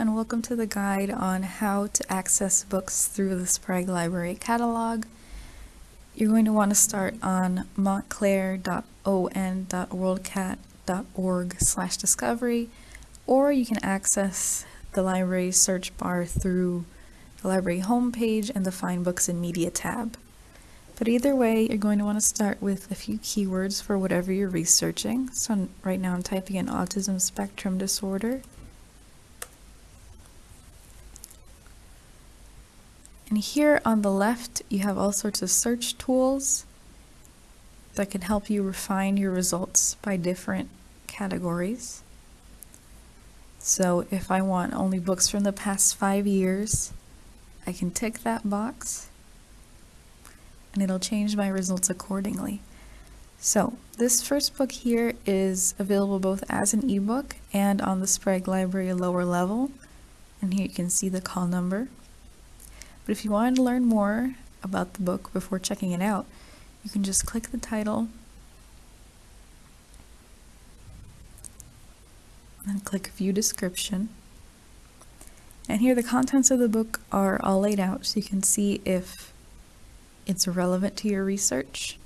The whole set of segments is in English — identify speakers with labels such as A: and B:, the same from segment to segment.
A: and welcome to the guide on how to access books through the Sprague Library catalog. You're going to want to start on montclair.on.worldcat.org slash discovery or you can access the library search bar through the library homepage and the Find Books and Media tab. But either way, you're going to want to start with a few keywords for whatever you're researching. So right now I'm typing in autism spectrum disorder. And here on the left, you have all sorts of search tools that can help you refine your results by different categories. So if I want only books from the past five years, I can tick that box and it'll change my results accordingly. So this first book here is available both as an ebook and on the Sprague Library lower level. And here you can see the call number. But if you wanted to learn more about the book before checking it out, you can just click the title and click View Description. And here the contents of the book are all laid out so you can see if it's relevant to your research.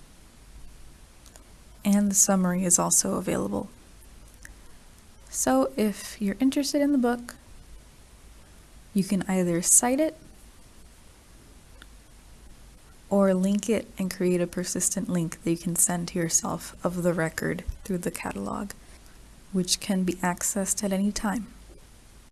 A: And the summary is also available. So if you're interested in the book, you can either cite it or link it and create a persistent link that you can send to yourself of the record through the catalog, which can be accessed at any time.